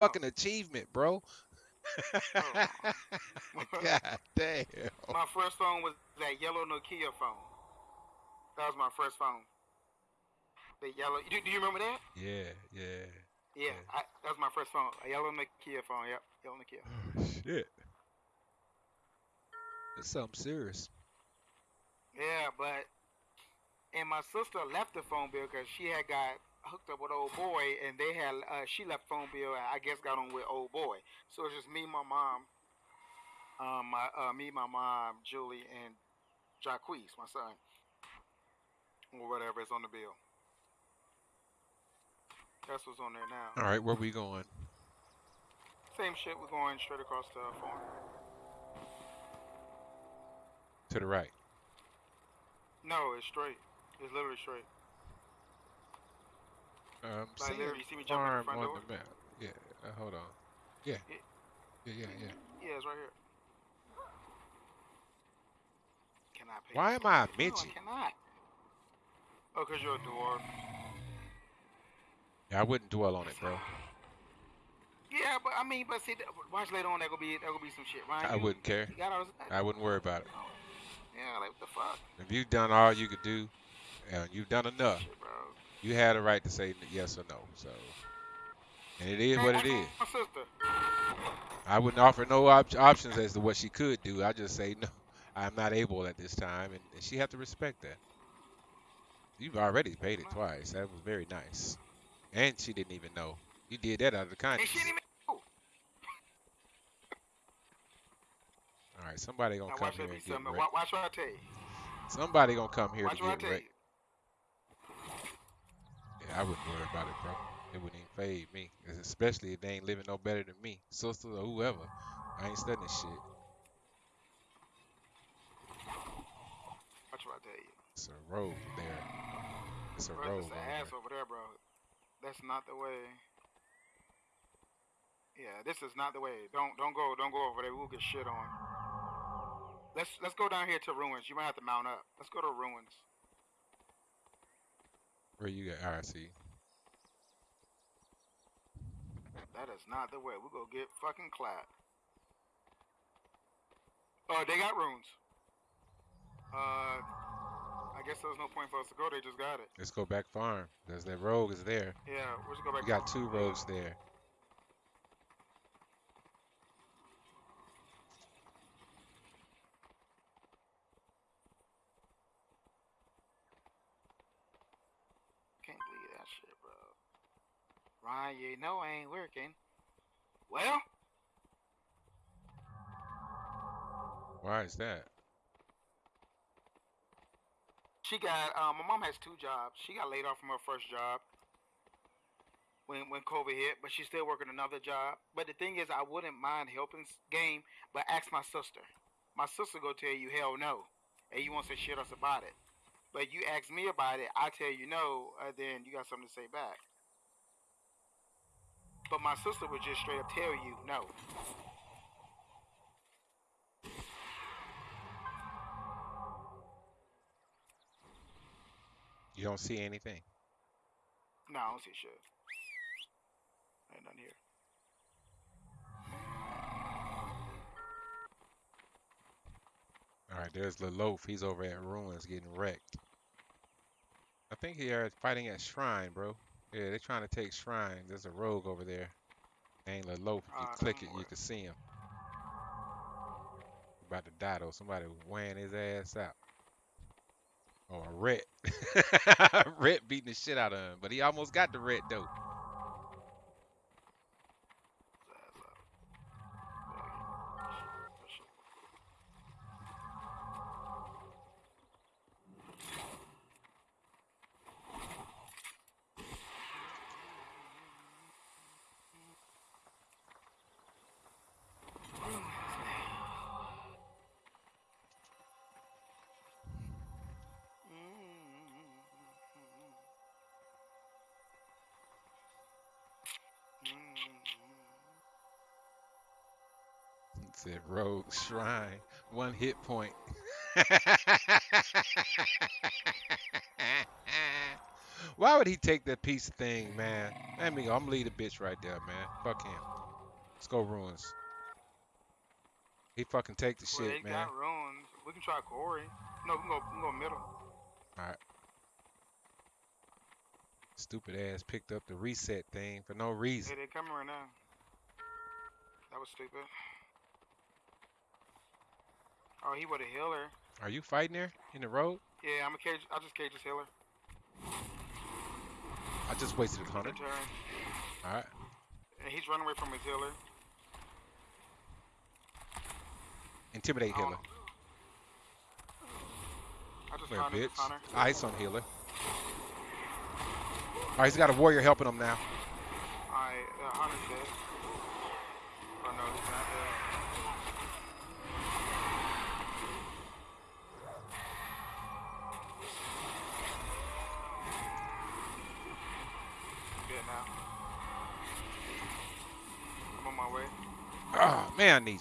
Oh. fucking achievement, bro. Oh. God damn. my first phone was that yellow Nokia phone. That was my first phone. The yellow. Do, do you remember that? Yeah, yeah. Yeah, Yeah. I, that was my first phone. A yellow Nokia phone. Yep, yellow Nokia. Oh, shit. It's something serious. Yeah, but and my sister left the phone bill because she had got hooked up with old boy, and they had uh, she left phone bill. and I guess got on with old boy. So it's just me, my mom, um, my uh, me, my mom, Julie, and Jacquees, my son, or whatever is on the bill. That's what's on there now. All right, where we going? Same shit. We're going straight across the farm. To the right. No, it's straight. It's literally straight. Um, Like, seeing you see me jumping in farm front on door? the map. Yeah, uh, hold on. Yeah. Yeah. Yeah, yeah, yeah. Yeah, it's right here. Can I pay? Why am I a bill? No. I cannot. Oh, cause you're a dwarf. Yeah, I wouldn't dwell on it, bro. Yeah, but I mean, but see, watch later on. That gonna be that gonna be some shit, right? I You- wouldn't care. All I wouldn't worry about it. yeah, like what the fuck, If you've done all you could do, and you've done enough, shit, bro. You had a right to say yes or no. So, and it is what it is. I wouldn't offer no op- options as to what she could do. I just say no. I'm not able at this time, and, and she have to respect that. You've already paid it twice. That was very nice, and she didn't even know. You did that out of the And kindness. she didn't even. know. All right, somebody gonna Now come here and get something. wrecked. Watch, watch I tell you. Somebody gonna come here to get wrecked. I wouldn't worry about it, bro. It wouldn't even fade me, especially if they ain't living no better than me, sisters or whoever. I ain't studying shit. Watch what I tell you. It's a road there. It's a Bro, road it's an there. ass over there, bro. That's not the way. Yeah, this is not the way. Don't don't go don't go over there. We'll get shit on. Let's let's go down here to ruins. You might have to mount up. Let's go to ruins. Where you got? All right, see. That is not the way. We're gonna get fucking clapped. Oh, they got ruins. Uh, I guess there was no point for us to go. They just got it. Let's go back farm. Cause that rogue is there. Yeah, we'll just go back. We got to- two rogues there. Can't believe that shit, bro. Ryan, you know I ain't working. Well, Why is that? she got. Um, my mom has two jobs. She got laid off from her first job when when COVID hit, but she's still working another job. But the thing is, I wouldn't mind helping game, but ask my sister. My sister go tell you hell no, and you won't say shit else about it. But you ask me about it, I tell you no, uh, then you got something to say back. But my sister would just straight up tell you no. You don't see anything. No, I don't see shit. Ain't nothing here. All right, there's the Leloaf. He's over at ruins getting wrecked. I think he are fighting at Shrine, bro. Yeah, they're trying to take Shrine. There's a rogue over there. Leloaf. If you Ah, click it, you can see him. About to die though. Somebody weighing his ass out. Oh, a ret. ret beating the shit out of him, but he almost got the ret though. Shrine. One hit point. Why would he take that piece of thing, man? Let me go. I'm gonna leave the bitch right there, man. Fuck him. Let's go ruins. He fucking take the Well, shit, man. got ruins. We can try Corey. No, we can go, we can go middle. Stupid ass picked up the reset thing for no reason. Hey, they coming right now. That was stupid. Oh, he with a healer. Are you fighting there in the road? Yeah, I'm a cage. I just cage this healer. I just wasted a turn. All right. And he's running away from his healer. Intimidate Oh. healer. I just Where, bitch? Hunter. Ice on healer. All right, he's got a warrior helping him now. Alright, uh, Hunter's dead. Oh no, he's not dead. Good now. I'm on my way. Oh, man, I need you.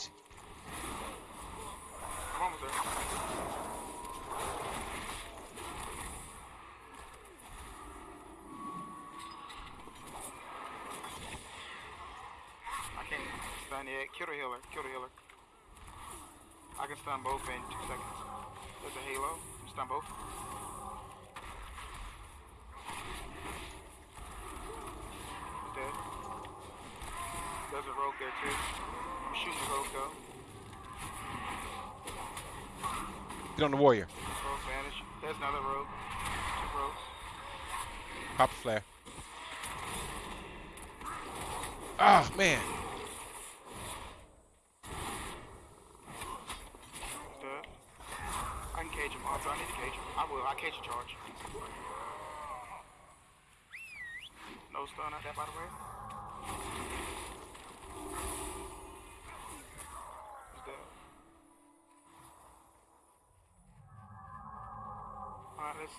Stun yet. Kill the healer. Kill the healer. I can stun both in two seconds. There's a halo. Stun both. He's dead. There's a rogue there too. I'm shooting the. Get on the warrior. Rogue vanish. There's another rogue. Two rogues. Pop flare. Ah, man. He's. I can cage him. I need to cage him. I will. I cage a charge.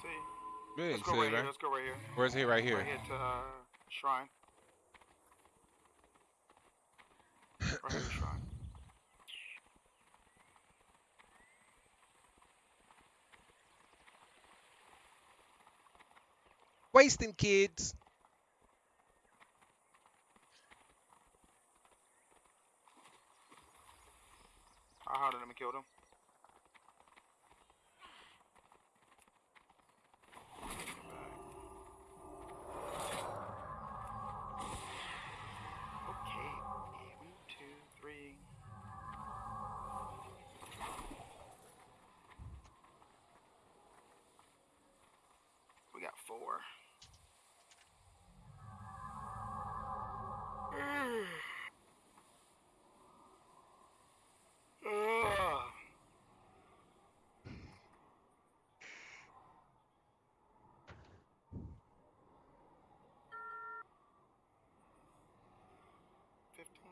See. Good. Let's go right it, here. Let's go right here. Where's he right here? Right here to uh, shrine. Right here to shrine. Wasting kids. I hunted him and killed him. Okay. One, two, three. We got four. Fifteen.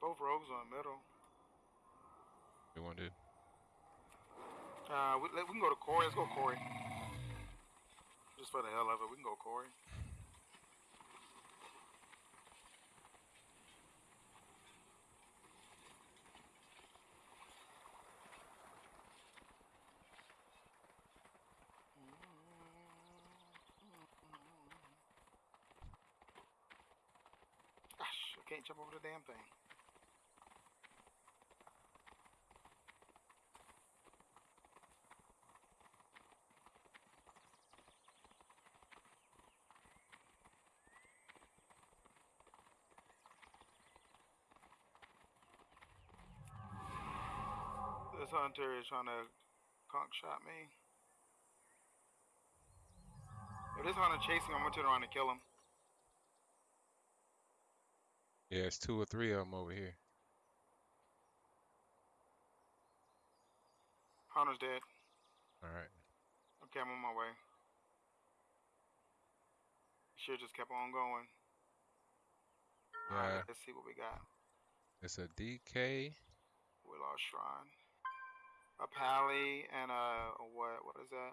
Both rogues on middle. To do? Uh, we, we can go to Corey. Let's go Corey. Just for the hell of it, we can go Corey. Gosh, I can't jump over the damn thing. This hunter is trying to conc shot me. If this hunter chasing I'm gonna turn around and kill him. Yeah, it's two or three of them over here. Hunter's dead. All right. Okay, I'm on my way. Should just kept on going. Alright, let's see what we got. it's a DK. We lost Shrine. A pally and a, a what? What is that?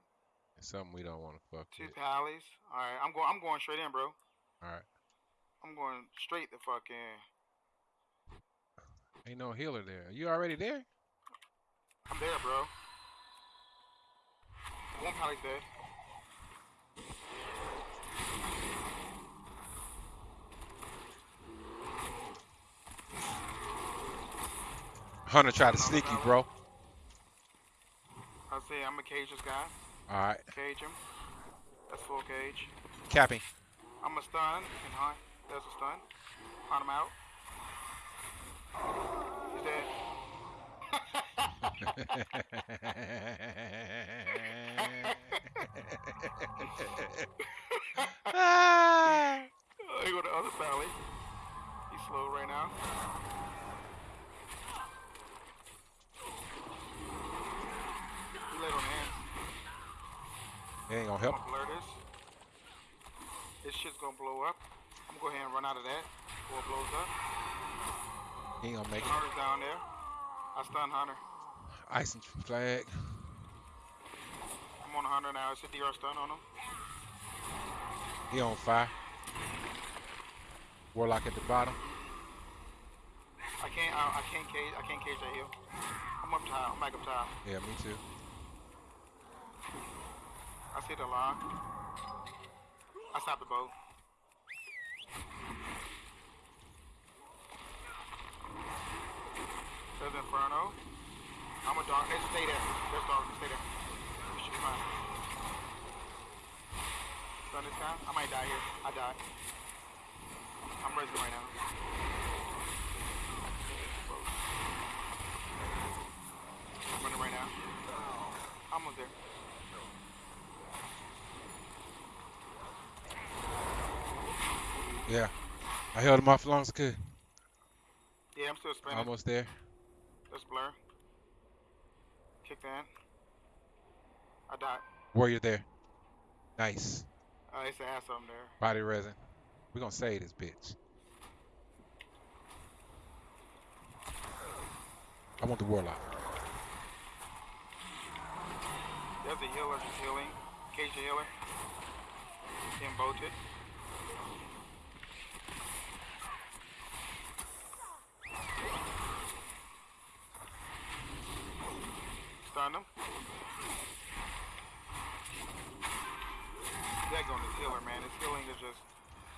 It's something we don't want to fuck Two with. pallies. All right, I'm going. I'm going straight in, bro. All right. I'm going straight the fuck in. Ain't no healer there. Are You already there? I'm there, bro. One pallet's dead. Hunter tried to sneak you, bro. I say I'm a cage this guy. All right, Cage him. That's full cage. capping. I'm a stun and hunt. There's a stun. Hunt him out. He's dead. Ah. Oh, he go to other valley. He's slow right now. He laid on hands. It ain't gonna I'm help. gonna blur this. This shit's gonna blow up. I'm gonna go ahead and run out of that before it blows up. He ain't gonna make it. Hunter's down there. I stun Hunter. Ice and flag. I'm on Hunter now. It's a DR stun on him. He on fire. Warlock at the bottom. I can't. I, I can't cage. I can't cage that hill. I'm up top. I'm back up top. Yeah, me too. I see the lock. I stopped the boat. There's Inferno. I'm a dog. Hey, stay there. There's dog. Stay there. You should be fine. Done this time? I might die here. I died. I'm raising right now. I'm running right now. Almost there. Yeah. I held him off as long as I could. Yeah, I'm still spinning. Almost there. Let's blur. Kicked in. I died. Warrior there. Nice. Uh, it's an ass on there. Body resin. We're gonna save this bitch. I want the warlock. There's a healer just healing. Cage healer. Getting bolted. Stun him. That on healer, man. His healing is just.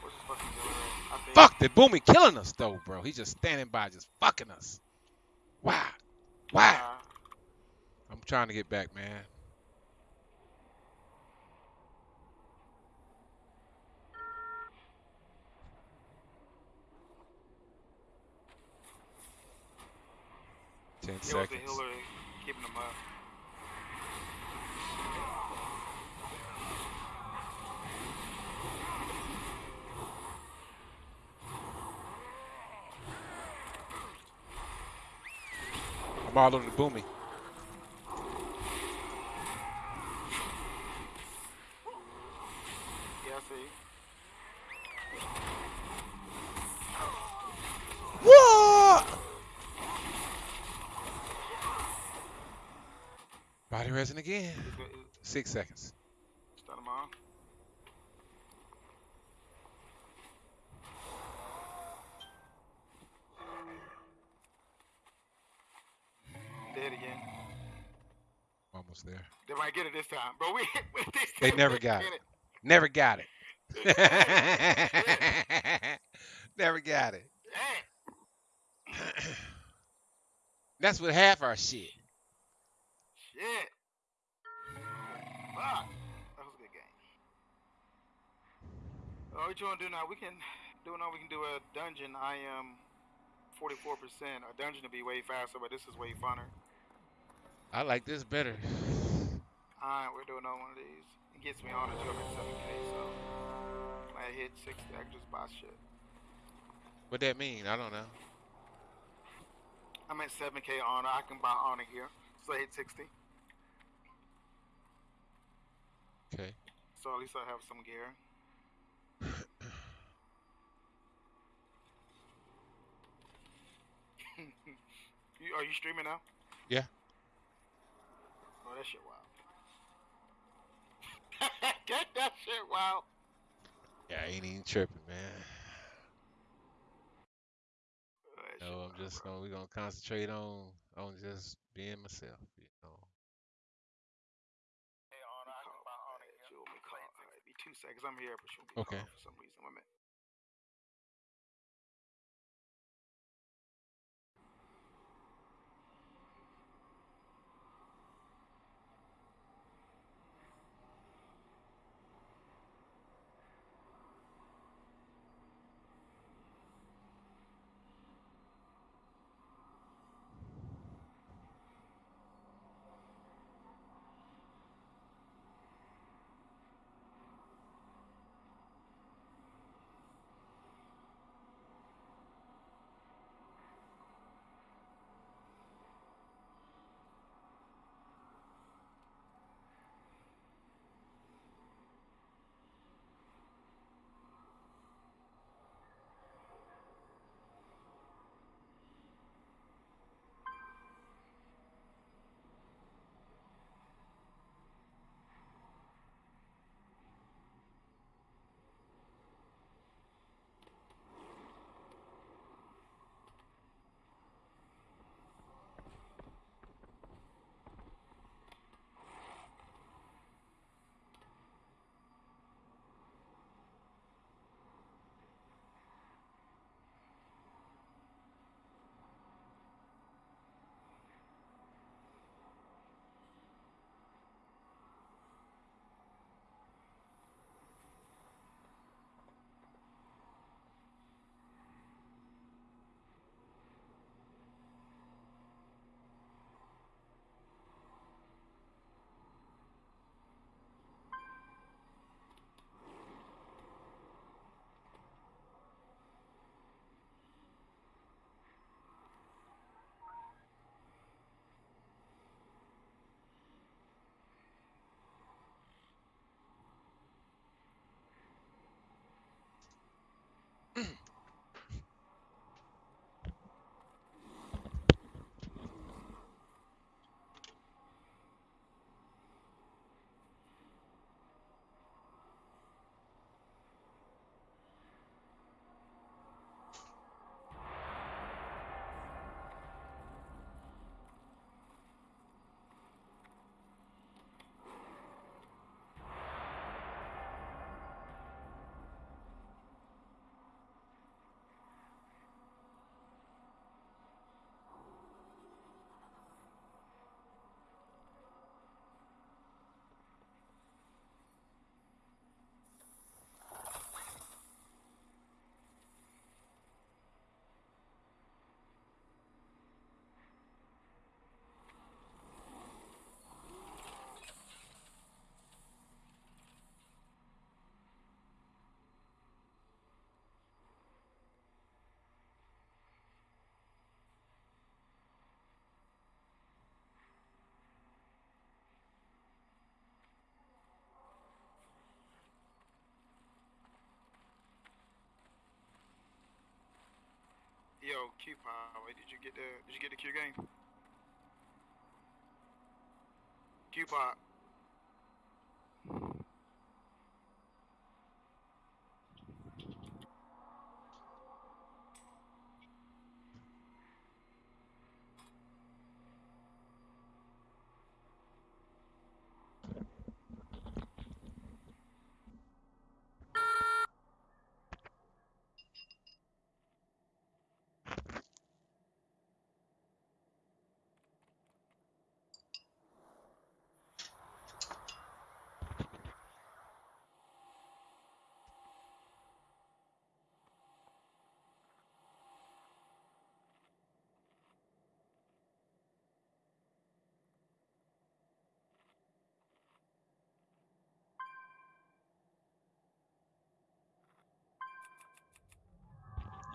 What's his fucking Fuck the boomy killing us though, bro. He's just standing by, just fucking us. Wow. Wow. Uh, I'm trying to get back, man. Ten it was the seconds. Healer keeping him up. I'm all over the boomy. Yeah. What? Body resin again. He's good. He's- Six seconds. Stun him on. Dead again. Almost there. They might get it this time, but we. we They never got get it. Never got it. Never got it. That's with half our shit. Shit. Fuck. That was a good game. Oh, what you want to do now? We can do now. We can do a dungeon. I am 44%. A dungeon to be way faster, but this is way funner. I like this better. Alright, we're doing another one of these. It gets me on to up at 7k, so when I hit 60, I can just buy shit. What that mean? I don't know. I'm at 7k honor. I can buy honor here. So I hit 60. Okay. So at least I have some gear. you, are you streaming now? Yeah. Oh, that shit wild. that shit wild. Yeah, I ain't even tripping, man. Oh, no, I'm just gonna we gonna concentrate on on just being myself, you know. Hey, on I call, be two seconds. I'm here, but she'll be okay. for some reason. Wait minute. Yo, Q Power, did you get the did you get the Q game? Q Pop.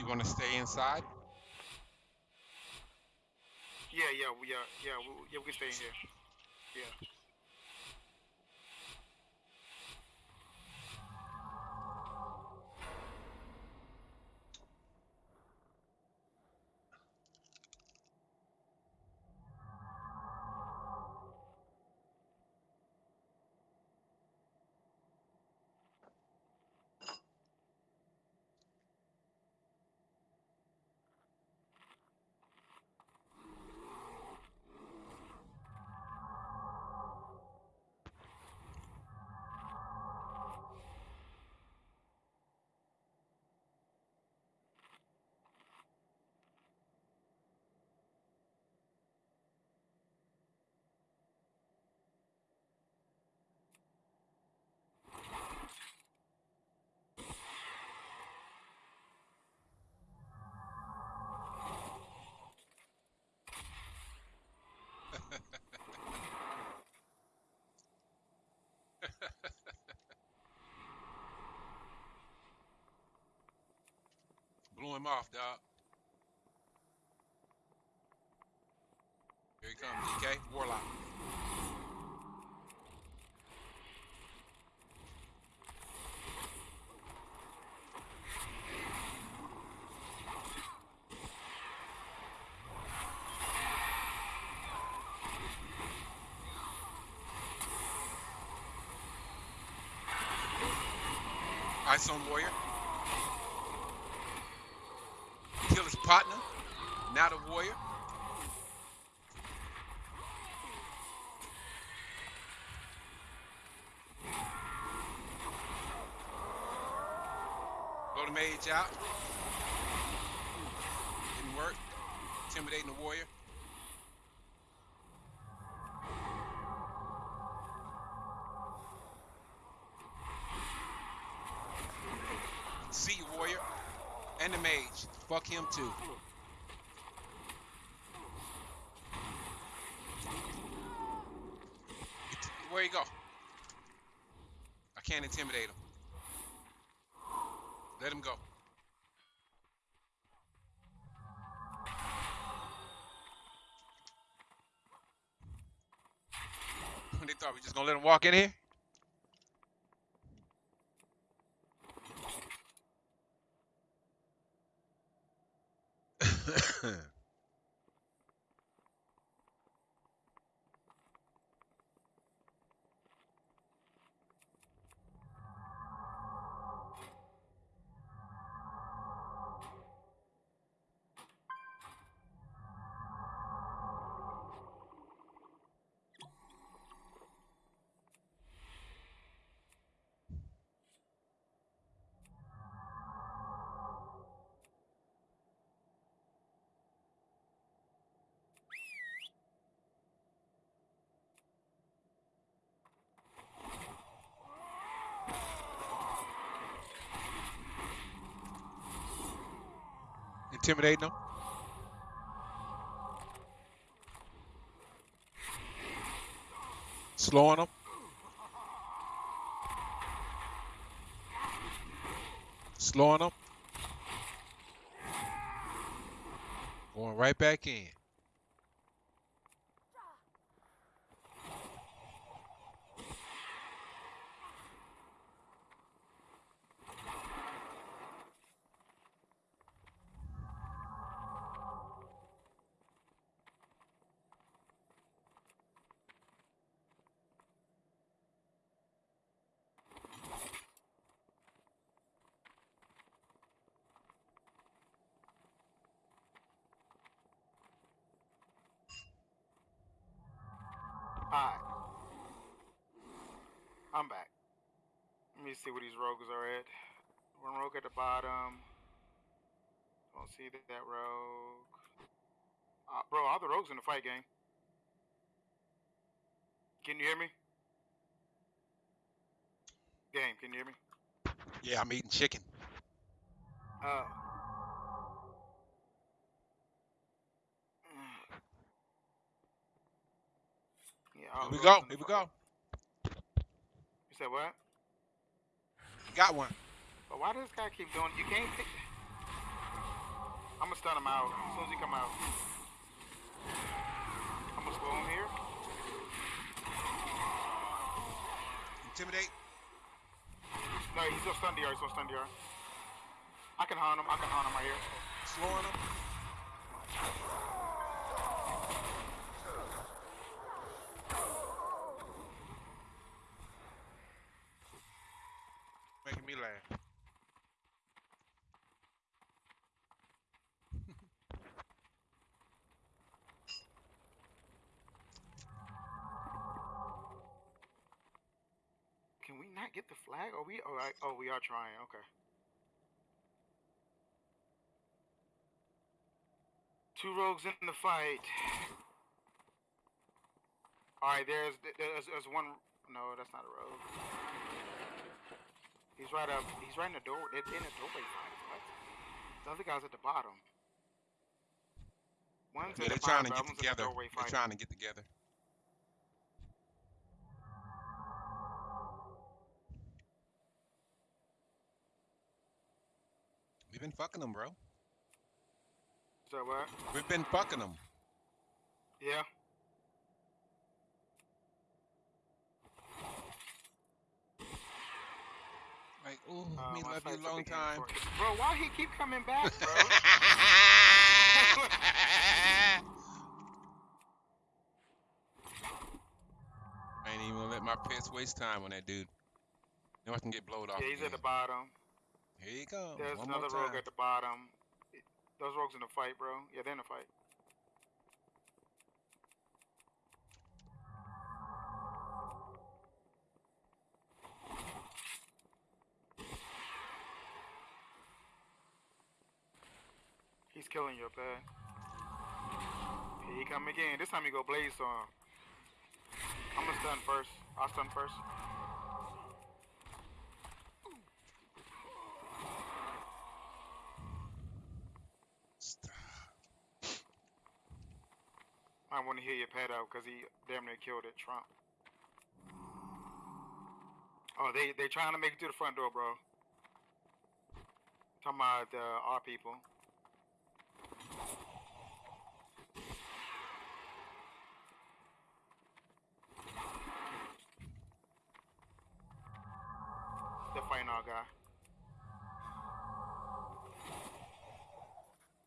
You want to stay inside? Yeah, yeah, we are. yeah, we, yeah, we can stay in here. Yeah. Him off, dog. Here he comes, DK. Warlock. Ice on Warrior. Kill his partner. Now the Warrior. Out. Didn't work. Intimidating the Warrior. See you, Warrior. And the mage. Fuck him too. Where you go? I can't intimidate him. Let him go. Thought we just gonna let him walk in here? Intimidating them. Slowing them. Slowing them. Going right back in. Alright. I'm back. Let me see where these rogues are at. One rogue at the bottom. Don't see that, that rogue. Uh, bro, all the rogues in the fight game. Can you hear me? Game, can you hear me? Yeah, I'm eating chicken. Oh. Yeah, Here we go. rogues in the Here we go. Said what? Got one. But why does this guy keep doing? You can't pick. I'm gonna stun him out as soon as he come out. I'm gonna slow him here. Intimidate. No, he's gonna stun DR. He's gonna stun DR. I can hunt him. I can hunt him right here. Slowing them. Making me laugh. Can we not get the flag? Are we? Oh, oh, we are trying. Okay. Two rogues in the fight. All right, there's there's, there's one. No, that's not a rogue. He's right up. He's right in the door. They're in the doorway fight. What? The other guy's at the bottom. One's Yeah, at they're the trying bottom, to get the together. doorway They're trying to get together. We've been fucking them, bro. So what? We've been fucking them. Yeah. Like, ooh, Uh, me love you sights a up long time. Bro, why he keep coming back, bro? I ain't even gonna let my pets waste time on that dude. Now I can get blowed off. yeah, he's at the bottom. Here you go. There's One another rogue at the bottom. Those rogues in the fight, bro. Yeah, they're in the fight. He's killing your pet. Here he come again. This time he go blaze on. I'm gonna stun first. I'll stun first. I want to hear your pet out because he damn near killed it, Trump. Oh, they they trying to make it to the front door, bro. Talking about uh, our people. Guy.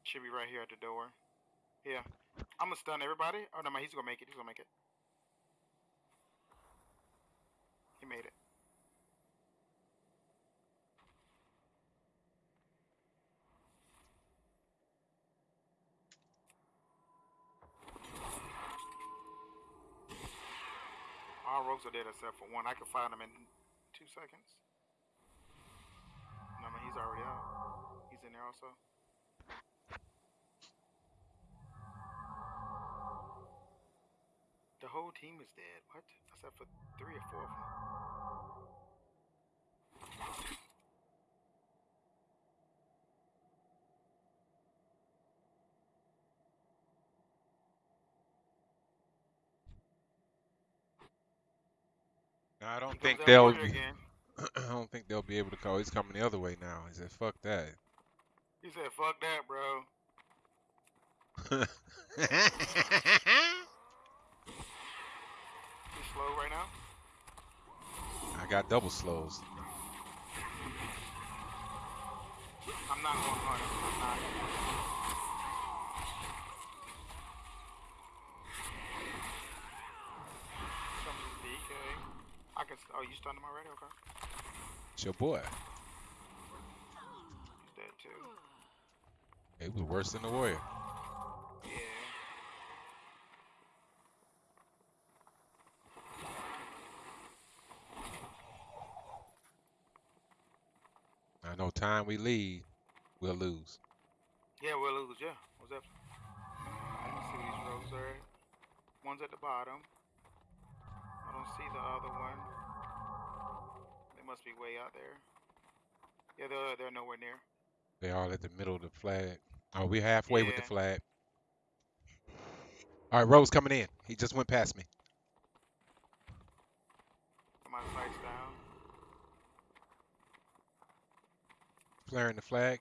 Should be right here at the door. Yeah. I'm gonna stun everybody. Oh no, he's gonna make it. He's gonna make it. He made it. All rogues are dead except for one. I can find him in two seconds. He's already out. He's in there also. The whole team is dead. What? Except for three or four of them. I don't think they'll. again. I don't think they'll be able to call. He's coming the other way now. He said, "Fuck that." He said, "Fuck that, bro." He's slow right now. I got double slows. I'm not going to him. I'm not. Some DK. I can. Oh, you stunned him already? Okay. It's your boy. He's dead too. He was worse than the warrior. Yeah. I know time we lead, we'll lose. Yeah, we'll lose. Yeah. What's up? Let me see these rogues are. One's at the bottom. Don't see the other one. They must be way out there. Yeah, they're they're nowhere near. They all at the middle of the flag. Oh, we halfway with the flag. All right, Rose coming in. He just went past me. My sights down. Flaring the flag.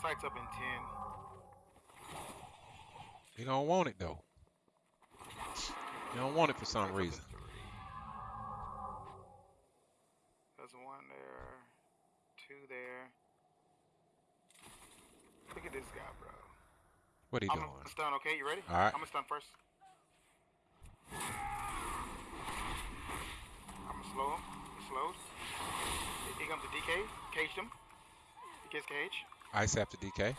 Sights up in ten. He don't want it though. He don't want it for some Sights up in reason. There's one there. Two there. Look at this guy, bro. What he doing? I'm doing? gonna stun. Okay, you ready? All right. I'm gonna stun first. I'm gonna slow him. He slows. Here- comes the DK. Caged him. He gets cage. Ice after DK.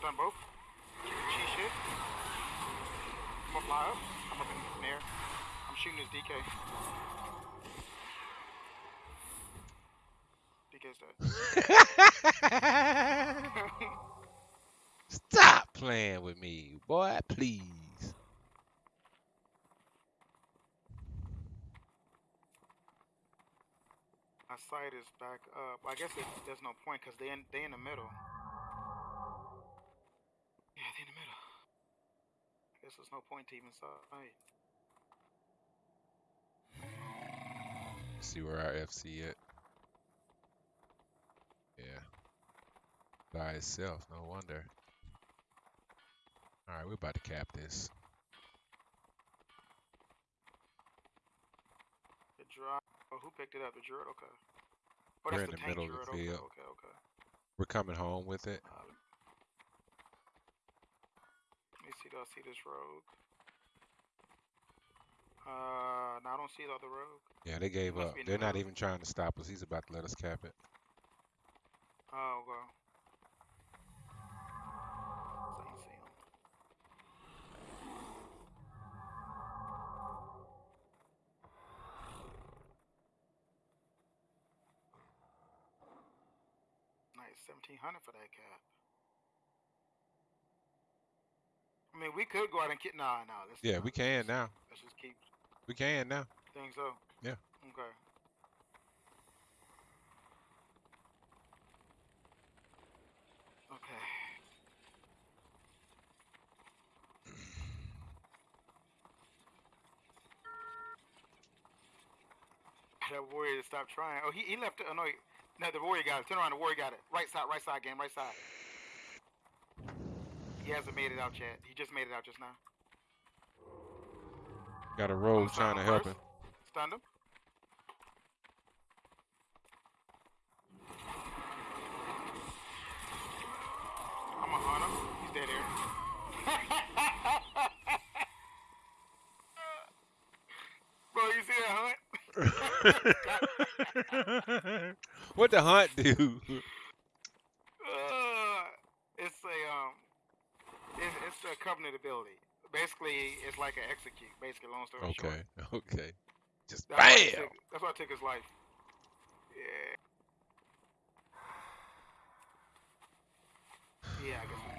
Both. Cheese shit. I'm gonna fly up. I'm up in the air. I'm shooting his DK. DK's dead. Stop playing with me, boy, please. My sight is back up. I guess it, there's no point because they in they in the middle. Yeah, they in the middle. I guess there's no point to even sight. See where our FC at? Yeah. By itself, no wonder. Alright, we're about to cap this. The drop. Oh, who picked it up? The Druid? Okay. Oh, We're in the, the middle of the field. Okay, okay, okay. We're coming home with it. Uh, me see. Do I see this rogue? Uh, no, I don't see the other rogue. Yeah, they gave up. They're not middle. even trying to stop us. He's about to let us cap it. Oh, well. So see him. Nice, seventeen hundred for that cap. I mean, we could go out and get. Nah, nah. Let's, Yeah, we let's can now. Let's just keep. We can now. Think so? Yeah. Okay. Okay. That warrior to stop trying. Oh, he, he left it. Oh, no, he, no, the warrior got it. Turn around, the warrior got it. Right side, right side, game, right side. He hasn't made it out yet. He just made it out just now. Got a rogue trying to help him. Stunned him. I'm gonna hunt him. He's dead here. Bro, you see that hunt? what the hunt do? Uh, it's a um, it's, it's a covenant ability. Basically, it's like an execute. Basically, long story short. Okay, okay. Just That's why, bam. took, that's why I took his life. Yeah. Yeah, I guess